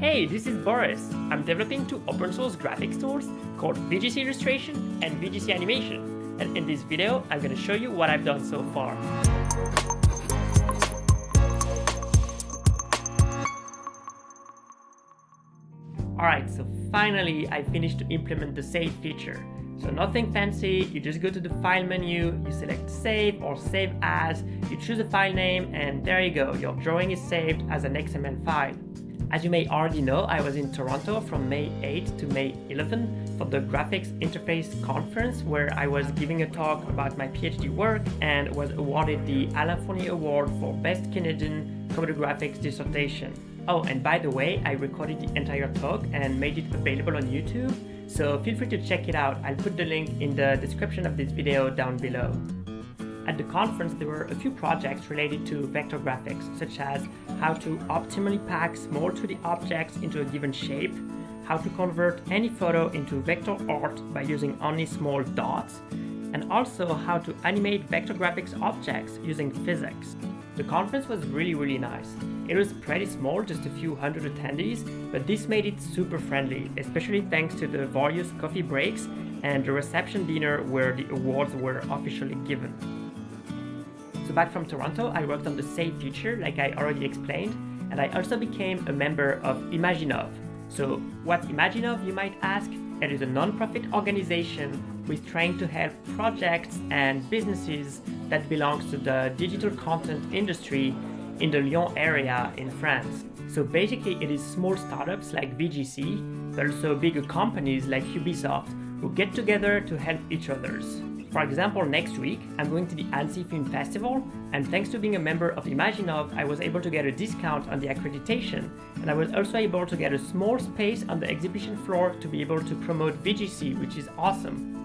Hey, this is Boris. I'm developing two open source graphics tools called VGC Illustration and VGC Animation. And in this video, I'm going to show you what I've done so far. Alright, so finally I finished to implement the save feature. So nothing fancy, you just go to the file menu, you select save or save as, you choose a file name and there you go, your drawing is saved as an XML file. As you may already know, I was in Toronto from May 8 to May 11 for the Graphics Interface Conference where I was giving a talk about my PhD work and was awarded the Alain Fournier Award for Best Canadian Computer Graphics Dissertation. Oh, and by the way, I recorded the entire talk and made it available on YouTube, so feel free to check it out. I'll put the link in the description of this video down below. At the conference, there were a few projects related to vector graphics, such as how to optimally pack small 2D objects into a given shape, how to convert any photo into vector art by using only small dots, and also how to animate vector graphics objects using physics. The conference was really really nice. It was pretty small, just a few hundred attendees, but this made it super friendly, especially thanks to the various coffee breaks and the reception dinner where the awards were officially given. So back from Toronto, I worked on the Save feature like I already explained, and I also became a member of Imaginove. So what Imaginove you might ask? It is a non-profit organization is trying to help projects and businesses that belongs to the digital content industry in the Lyon area in France. So basically it is small startups like VGC, but also bigger companies like Ubisoft who get together to help each others. For example, next week, I'm going to the Annecy Film Festival, and thanks to being a member of Imaginove, I was able to get a discount on the accreditation, and I was also able to get a small space on the exhibition floor to be able to promote VGC, which is awesome.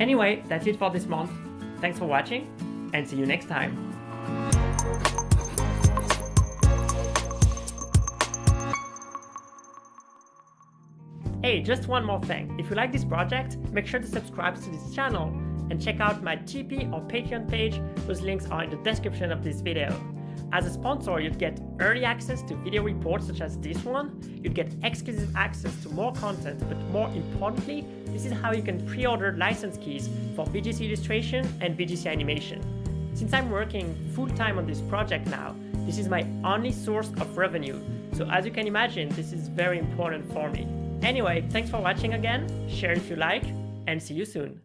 Anyway, that's it for this month. Thanks for watching, and see you next time. Hey, just one more thing. If you like this project, make sure to subscribe to this channel and check out my Tipeee or Patreon page, whose links are in the description of this video. As a sponsor, you'd get early access to video reports such as this one, you'd get exclusive access to more content, but more importantly, this is how you can pre-order license keys for VGC Illustration and VGC Animation. Since I'm working full-time on this project now, this is my only source of revenue, so as you can imagine, this is very important for me. Anyway, thanks for watching again, share if you like, and see you soon.